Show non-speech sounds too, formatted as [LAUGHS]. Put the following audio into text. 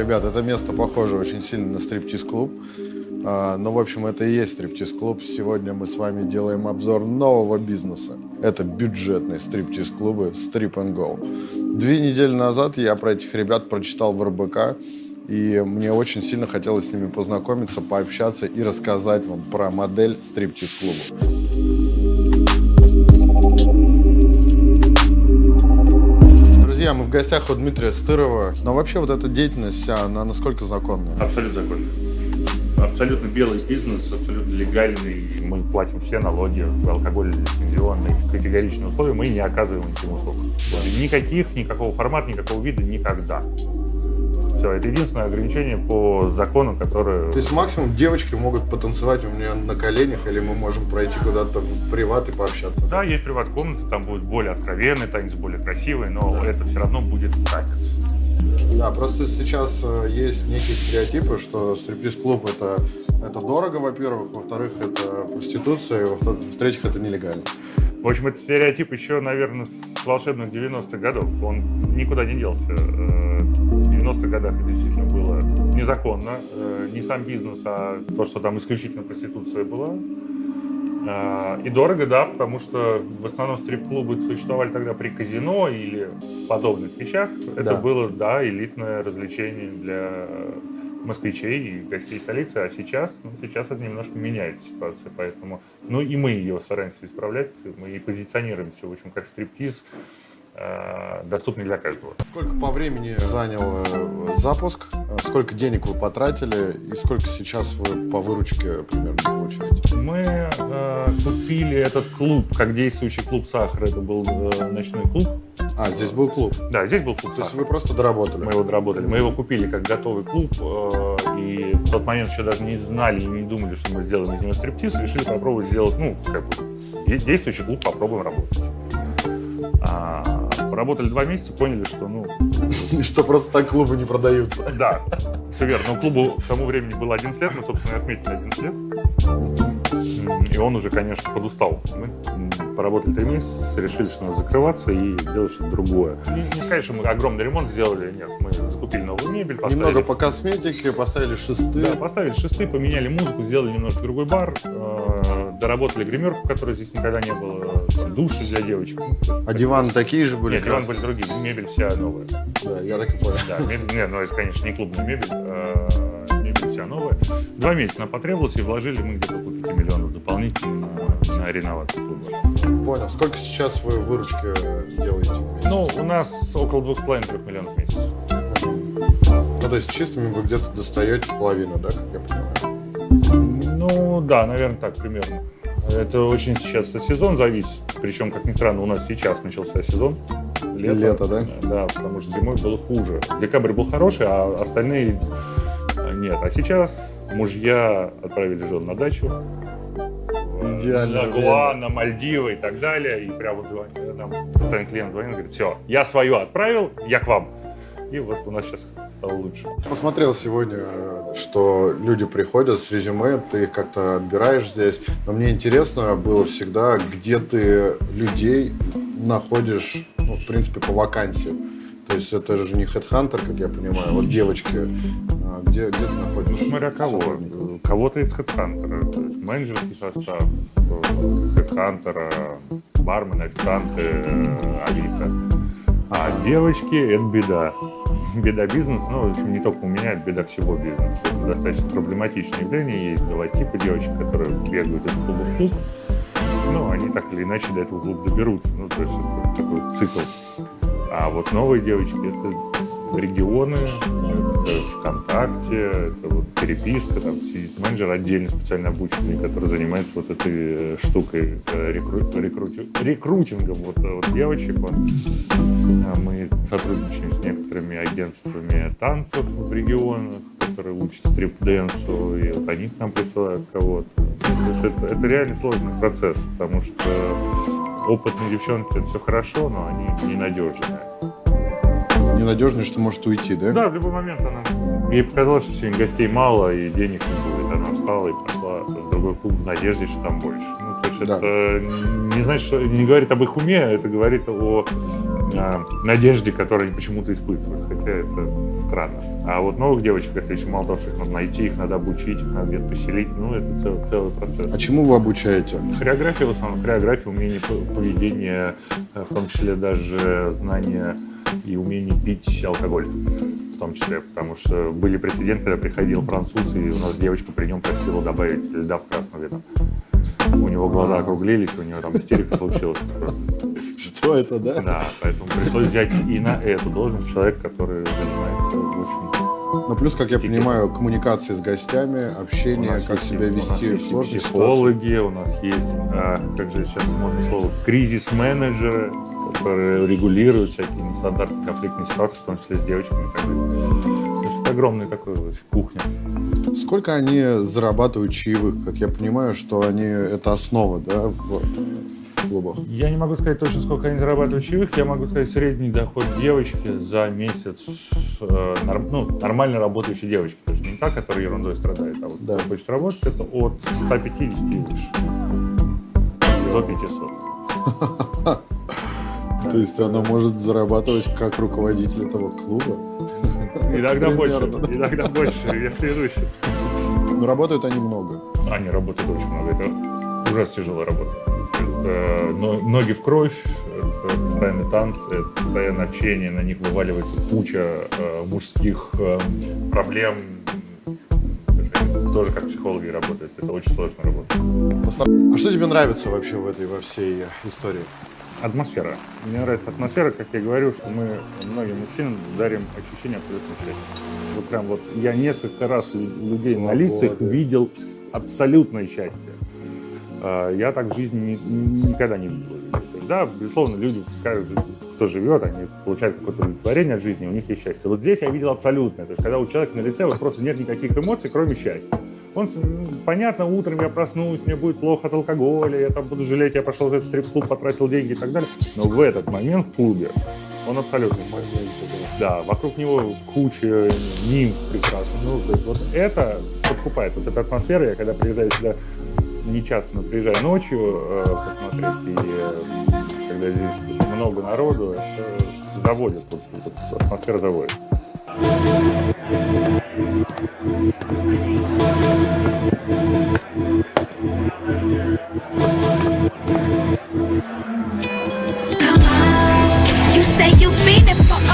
Ребят, это место похоже очень сильно на стриптиз-клуб. А, ну, в общем, это и есть стриптиз-клуб. Сегодня мы с вами делаем обзор нового бизнеса. Это бюджетные стриптиз-клубы Strip and Go. Две недели назад я про этих ребят прочитал в РБК. И мне очень сильно хотелось с ними познакомиться, пообщаться и рассказать вам про модель стриптиз-клуба. Друзья, мы в гостях у Дмитрия Стырова. Но вообще вот эта деятельность вся, она насколько законная? Абсолютно законная. Абсолютно белый бизнес, абсолютно легальный. Мы платим все налоги, алкоголь лицензионный. Категоричные условия мы не оказываем никаким услуг. Никаких, никакого формата, никакого вида никогда. Все, это единственное ограничение по закону, которое... То есть максимум девочки могут потанцевать у меня на коленях, или мы можем пройти куда-то в приват и пообщаться? Да, есть приват-комнаты, там будет более откровенный танец, более красивый, но да. это все равно будет танец. Да, просто сейчас э, есть некие стереотипы, что стриптиз-клуб это, это дорого, во-первых, во-вторых, это проституция, и в-третьих, это нелегально. В общем, это стереотип еще, наверное, с волшебных 90-х годов. Он никуда не делся. Э, в 90-х годах это действительно было незаконно. Э, не сам бизнес, а то, что там исключительно проституция была. Э, и дорого, да, потому что в основном стрип-клубы существовали тогда при казино или подобных вещах. Это да. было, да, элитное развлечение для москвичей и гостей столицы, а сейчас, ну, сейчас это немножко меняет ситуацию, поэтому, ну и мы ее стараемся исправлять, мы и позиционируемся, в общем, как стриптиз, доступный для каждого. Сколько по времени занял э, запуск, сколько денег вы потратили и сколько сейчас вы по выручке примерно получаете? Мы э, купили этот клуб, как действующий клуб «Сахар», это был э, ночной клуб, а, здесь был клуб? Да, здесь был клуб. То есть вы просто доработали? Мы его доработали. Мы его купили как готовый клуб, э, и в тот момент еще даже не знали и не думали, что мы сделаем из него стриптиз, решили попробовать сделать, ну, как бы, действующий клуб, попробуем работать. А, поработали два месяца, поняли, что, ну... [LAUGHS] Что просто так клубы не продаются. Да, все верно. Но клубу к тому времени было 11 лет, мы, собственно, отметили 11 лет. И он уже, конечно, подустал. Мы поработали три месяца, решили, что надо закрываться и делать что-то другое. Не, не сказать, что мы огромный ремонт сделали, нет, мы закупили новую мебель. Поставили... Немного по косметике, поставили шесты. Да, поставили шесты, поменяли музыку, сделали немножко другой бар, э, доработали гримерку, которой здесь никогда не было, души для девочек. А диваны такие же были? Нет, диваны были другие, мебель вся новая. Да, я так и понял. Да, мебель, нет, ну это, конечно, не клубная мебель, э, мебель вся новая. Два месяца нам потребовалось, и вложили мы где-то около 5 миллионов дополнительно на, на реновацию клуба. Понял. Сколько сейчас вы выручки делаете в месяц? Ну, у нас около 2,5-3 миллионов в месяц. Ну, то есть чистыми вы где-то достаете половину, да, как я понимаю? Ну, да, наверное, так примерно. Это очень сейчас сезон зависит. Причем, как ни странно, у нас сейчас начался сезон. Лето, Лето да? Да, потому что зимой было хуже. Декабрь был хороший, а остальные нет. А сейчас мужья отправили жен на дачу. Идеально. На Гуа, на Мальдивы и так далее. И прямо вот звонит, нам постоянно клиент звонит, говорит, все, я свое отправил, я к вам. И вот у нас сейчас стало лучше. Посмотрел сегодня, что люди приходят с резюме, ты их как-то отбираешь здесь. Но мне интересно было всегда, где ты людей находишь, ну, в принципе, по вакансиям. То есть это же не HeadHunter, как я понимаю, вот девочки. А где, где ты находишься? Ну, смотря кого. Кого-то из HeadHunter. Менеджерский состав из HeadHunter, бармены, официанты, Авито. А девочки – это беда. Беда бизнеса, ну, в общем, не только у меня, это беда всего бизнеса. Это достаточно проблематичное явление. Есть два типа девочек, которые бегают из клуба в клуб. Ну, они так или иначе до этого клуба доберутся. Ну, то есть это такой цикл. А вот новые девочки — это регионы, это ВКонтакте, это переписка, там сидит менеджер отдельно специально обученный, который занимается вот этой э, штукой, э, рекру, рекру, рекрутингом вот, э, вот девочек. Вот. А мы сотрудничаем с некоторыми агентствами танцев в регионах, которые учат стрип-дэнсу, и вот они к нам присылают кого-то. Это, это реально сложный процесс, потому что опытные девчонки, это все хорошо, но они ненадежные. Ненадежные, что может уйти, да? Да, в любой момент она... Ей показалось, что сегодня гостей мало и денег не будет. Она встала и пошла в другой клуб в надежде, что там больше. Ну, то есть да. это не значит, что не говорит об их уме, это говорит о э, надежде, которые они почему-то испытывают, хотя это странно. А вот новых девочек, это еще мало того, что их надо найти, их надо обучить, их надо где-то поселить, ну, это целый, целый процесс. А чему вы обучаете? Хореография в основном, хореография, умение поведения, э, в том числе даже знание и умение пить алкоголь том числе, потому что были прецеденты, когда приходил француз, и у нас девочка при нем просила добавить льда в красное вино. У него глаза округлились, у него там истерика случилась. Что это, да? Да, поэтому пришлось взять и на эту должность человека, который занимается очень ну, плюс, как я Тикет. понимаю, коммуникации с гостями, общение, как есть, себя вести в сложных психологи, ситуациях. у нас есть, а, как же сейчас модное слово, кризис-менеджеры, которые регулируют всякие нестандартные конфликтные ситуации, в том числе с девочками. То есть это огромная такая кухня. Сколько они зарабатывают чаевых? Как я понимаю, что они это основа, да, в, в клубах? Я не могу сказать точно, сколько они зарабатывают чаевых. Я могу сказать средний доход девочки за месяц, э, норм, ну, нормально работающей девочки. То есть не та, которая ерундой страдает, а вот да. хочет работать, это от 150 и выше. До 500. [LAUGHS] То есть она может зарабатывать как руководитель этого клуба? Иногда больше, иногда больше, я клянусь. Но работают они много. Они работают очень много, это ужасно тяжелая работа. Это ноги в кровь, это постоянные танцы, это постоянное общение, на них вываливается куча э, мужских э, проблем, тоже как психологи работают. Это очень сложная работа. А что тебе нравится вообще в этой во всей истории? Атмосфера. Мне нравится атмосфера, как я говорю, что мы многим мужчинам дарим ощущение абсолютной счастья. Вот прям вот я несколько раз людей Свобода. на лицах видел абсолютное счастье. А, я так в жизни никогда не видел. То есть, да, безусловно, люди, кто живет, они получают какое-то удовлетворение от жизни, у них есть счастье. Вот здесь я видел абсолютное. То есть, когда у человека на лице вот просто нет никаких эмоций, кроме счастья. Он, понятно, утром я проснусь, мне будет плохо от алкоголя, я там буду жалеть, я пошел в этот стрип-клуб, потратил деньги и так далее. Но в этот момент в клубе он абсолютно Да, вокруг него куча нимф прекрасных. Ну, то есть вот это подкупает. Вот эта атмосфера, я когда приезжаю сюда, не часто, но приезжаю ночью э, посмотреть, и э, когда здесь много народу, это заводит, вот, вот, атмосфера заводит. You say you feeling for